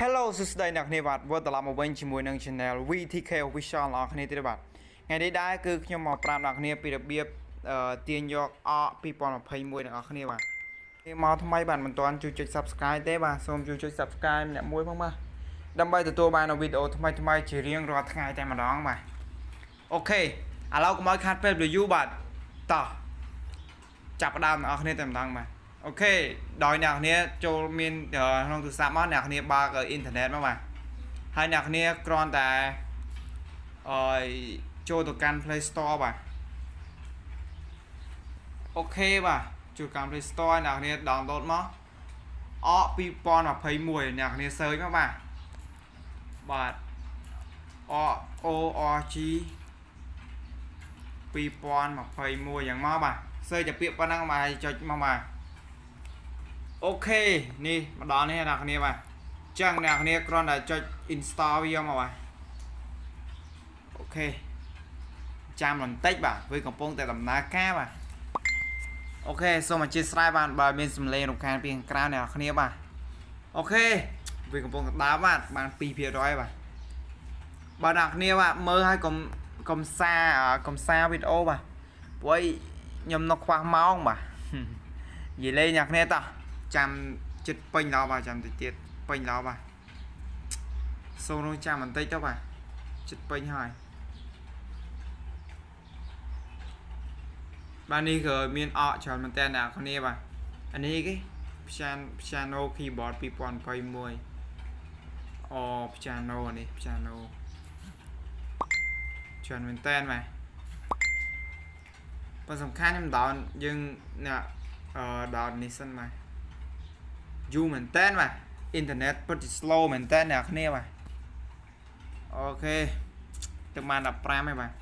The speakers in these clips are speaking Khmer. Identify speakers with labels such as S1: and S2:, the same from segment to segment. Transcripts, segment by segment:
S1: Hello សួស្តីអ្នកគ្នាបាទវិលត្រឡប់មកវិញជាមួយនឹង Channel VTK Official អ្នកគ្នាទៀតបាទថ្ងៃនេះដែរគឺខ្ញុំមកប្រាប់អ្នកគ្នាពីរបៀបអឺទាញយកអ2021អ្នកគ្នាបាទនេះមកថ្មីបាទមិនទាន់ជួយចុច Subscribe ទេបាទសូមជួយចុច Subscribe ម្នាក់មួយផងបាទដើម្បីទទួលបាននូវវីដេអូថ្មីថ្មីៗជារៀងរាល់ថ្ងៃតែម្ដងបាទអូខេឥឡូវកុំឲ្យខាត់ពេលយូរបាទតោះចាប់ផ្ដើមអ្នកគ្នាតែម្ដងបាទ OK ដោយអ្នកគ្នាចូលមានក្នុងទូរស័ព្ទមកអ្នកគ្នាបើកអ៊ីនធឺណិតមកបាទហើយអ្នកគ្នាគ្រាន់តែអឺចូលទៅកាន់ Play Store បាទ OK បាទចូលកាន់ Play Store អ្នកគ្នា download មកអ2021អ្នកគ្នា search មកបាទបាទអ ORG 2021យ៉ាងមកបាទ search តែពាក្យប៉ុណ្ណឹងបាទចុចមកបាទ OK នេះមកដល់នេះអ្នកគ្នាបាទចឹងអ្នកគ្នាគ្រាន់តែចុច install វាមកបាទ OK ចាំបន្តិចបាទវាកំពុងតែដំណើរការបាទ OK សូមអធិស្ឋានបាទបើមានសំឡេងរំខានពីខាងក្រៅអ្នកគ្នាបាទ OK វាកំពុងតែដើរបាទបាន2%បាទបើអ្នកគ្នាបាទមើលឲ្យកុំកុំសាកុំសាវីដេអូបាទព្រោះខ្ញុំនៅខ្វះម៉ោងបាទនិយាយលេងអ្នកគ្នាតោះ ចាំចិត្តពេញដល់បាទចាំតិចទៀតពេញដល់បាទសូមរងចាំបន្តិចទៅបាទចិត្តពេញហើយបាទនេះគឺមានអកច្រើនមែនតើអ្នកគ្នាបាទអានេះគេ piano piano keyboard 2021អូ piano នេះ piano ច្រើនមែនតើបាទប៉ុន្តែសំខាន់ខ្ញុំដោនយើងអ្នកអឺដោននេះសិនបាទ យូរមែនតើបាទអ៊ីនធឺណិតពិតជា slow មែនតើអ្នកគ្នាបាទអូខេទៅបាន15ហើយបាទ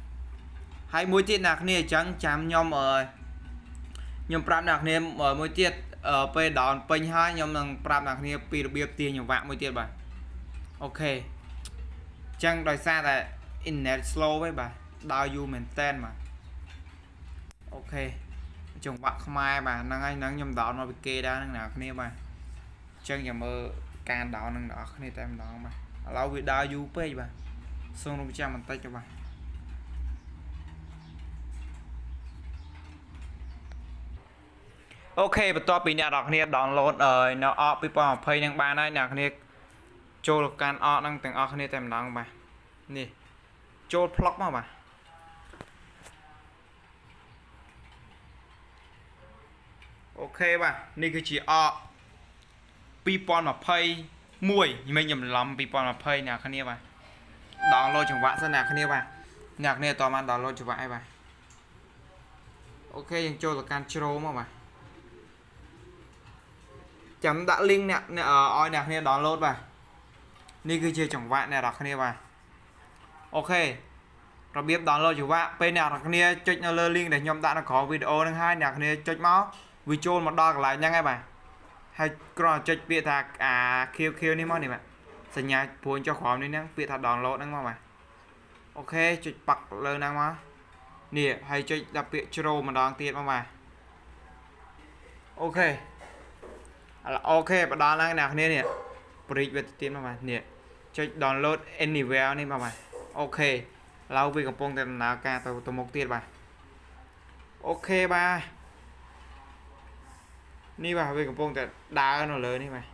S1: ហើយមួយទៀតអ្នកគ្នាអញ្ចឹងចាំខ្ញុំអឺខ្ញុំប្រាប់អ្នកគ្នាមួយទៀតពេលដោនពេញហើយខ្ញុំនឹងប្រាប់អ្នកគ្នាពីរបៀបទាញចង្វាក់មួយទៀតបាទអូខេអញ្ចឹងដោយសារតែ internet slow ហ្នឹងបាទដើរយូរមែនតែនបាទអូខេចង្វាក់ខ្មែរបាទហ្នឹងហើយហ្នឹងខ្ញុំដោនមកពីគេដែរហ្នឹងអ្នកគ្នាបាទអញ្ចឹងចាំមើលការដោននឹងអ្នកគ្នាតែម្ដងបាទឥឡូវវាដើរយូរពេកបាទសូមរំចាំបន្តិចទៅបាទអូខេបន្ទាប់ពីអ្នកនរគ្នា download នៅអក2020នឹងបានហើយអ្នកគ្នាចូលកាន់អកហ្នឹងទាំងអស់គ្នាតែម្ដងបាទនេះចូល plug មកបាទអូខេបាទនេះគឺជាអក 2021មិនញឡំ2020អ្នកគ្នាបាទ download ចង្វាក់សិនអ្នកគ្នាបាទអ្នកគ្នាតបាន download ចង្វាក់ហើយបាទអូខេយើងចូលទៅកាន់ជ្រោមកបាទចាំដាក់ link អ្នកឲ្យអ្នកគ្នា download បាទនេះគឺជាចង្វាក់អ្នកនរគ្នាបាទអូខេរបៀប download ចង្វាក់ពេលអ្នកនរគ្នាចុចនៅលើ link ដែលខ្ញុំដាក់នៅក្រោមវីដេអូហ្នឹងហើយអ្នកគ្នាចុចមកវាចូលមកដល់កន្លែងហ្នឹងហើយបាទ ហើយគ្រាន់តែចុចពាក្យថាអា QQ នេះមកនេះបាទសញ្ញាព្រួយចុះក្រោមនេះហ្នឹងពាក្យថា download ហ្នឹងមកបាទអូខេចុចប៉ាក់លើហ្នឹងមកនេះហើយចុចដល់ពាក្យជ្រោម្ដងទៀតមកបាទអូខេអូខេបដល់ឡើងអ្នកគ្នានេះព្រីកវាទៅទៀតមកបាទនេះចុច download anywhere នេះមកបាទអូខេឥឡូវវាកំពុងតែដំណើរការទៅទៅមុខទៀតបាទអូខេបាទ នេះបាទវាកំពុងតែដើរនៅលើនេះបាទ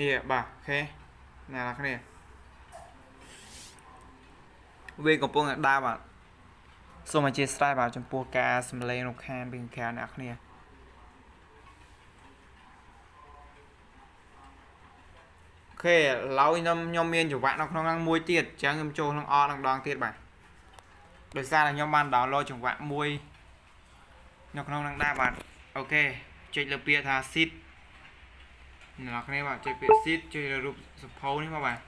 S1: នេះបាទអូខេអ្នកនរគ្នាវាកំពុងតែដើរបាទសូមអធិស្ឋានបាទចំពោះការសំឡេងរំខានពីខាងអ្នកគ្នាអូខេឥឡូវខ្ញុំខ្ញុំមានចង្វាក់នៅក្នុងហ្នឹងមួយទៀតអញ្ចឹងខ្ញុំចូលក្នុងអនឹងដងទៀតបាទដោយសារតែខ្ញុំបាន download ចង្វាក់មួយនៅក្នុងហ្នឹងដែរបាទ អូខេចុចលើពាក្យថា seed អ្នកនរគ្នាបាទចុចពាក្យ seed ចុចលើរូបសភៅនេះមកបាទ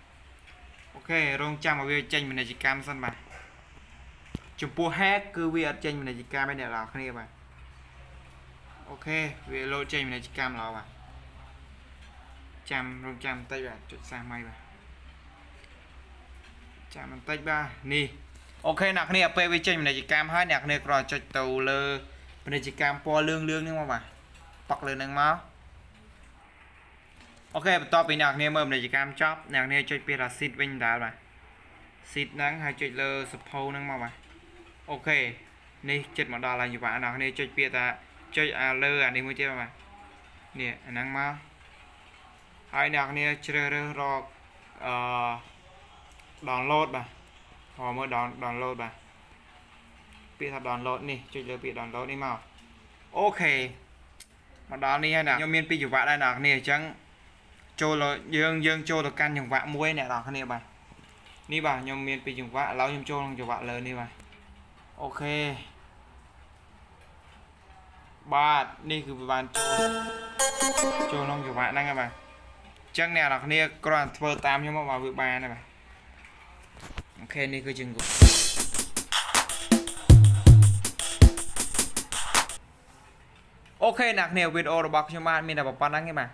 S1: អូខេរងចាំឲ្យវាចេញពាណិជ្ជកម្មសិនបាទចំពោះ hack គឺវាអត់ចេញពាណិជ្ជកម្មទេអ្នកនរគ្នាបាទអូខេវាលោតចេញពាណិជ្ជកម្មឡើយបាទចាំរងចាំបន្តិចបាទចុចសាសម៉ៃបាទចាំបន្តិចបាទនេះអូខេអ្នកគ្នាពេលវាចេញពាណិជ្ជកម្មហើយអ្នកគ្នាគ្រាន់ចុចទៅលើ ពាណិជ្ជកម្មពណ៌លឿងលឿងនេះមកបាទប៉ាក់លើនឹងមកអូខេបន្ទាប់ពីអ្នកគ្នាមើលពាណិជ្ជកម្មចប់អ្នកគ្នាចុចពាក្យថា seed វិញដែរបាទ seed ហ្នឹងហើយចុចលើសភៅហ្នឹងមកបាទអូខេនេះចិត្តមកដល់ហើយយុវៈអ្នកគ្នាចុចពាក្យថាចុចអាលើអានេះមួយទៀតបាទនេះអាហ្នឹងមកហើយអ្នកគ្នាជ្រើសរើសរកអឺ download បាទហៅមើល down download បាទ ពាក្យថា download នេះចុចលើពាក្យ download នេះមកអូខេមកដល់នេះហើយណាខ្ញុំមានពីរចង្វាក់ដែរអ្នកគ្នាអញ្ចឹងចូលលើយើងយើងចូលទៅកាន់ចង្វាក់មួយអ្នកនរគ្នាបាទនេះបាទខ្ញុំមានពីរចង្វាក់ឥឡូវខ្ញុំចូលក្នុងចង្វាក់លើនេះបាទអូខេបាទនេះគឺវាបានចូលចូលក្នុងចង្វាក់ហ្នឹងហើយបាទអញ្ចឹងអ្នកនរគ្នាគ្រាន់តែធ្វើតាមខ្ញុំមកបាទវាបានហើយបាទ OK នេះគឺជាងក់ OK អ្នកគ្នាវីដេអូរបស់ខ្ញុំបាទមានតែប៉ុណ្្នឹងទេបាទ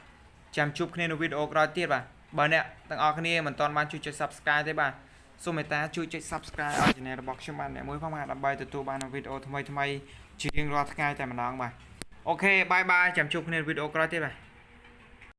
S1: ចាំជួបគ្នានៅវីដេអូក្រោយទៀតបាទបើអ្នកទាំងអស់គ្នាមិនទាន់បានជួយចុច Subscribe ទេបាទសូមមេត្តាជួយចុច Subscribe ឲ្យ Channel របស់ខ្ញុំបាទអ្នកមួយផងបាទដើម្បីទទួលបាននូវវីដេអូថ្មីៗជារៀងរាល់ថ្ងៃតែម្ដងបាទ OK bye bye ចាំជួបគ្នានៅវីដេអូក្រោយទៀតបាទ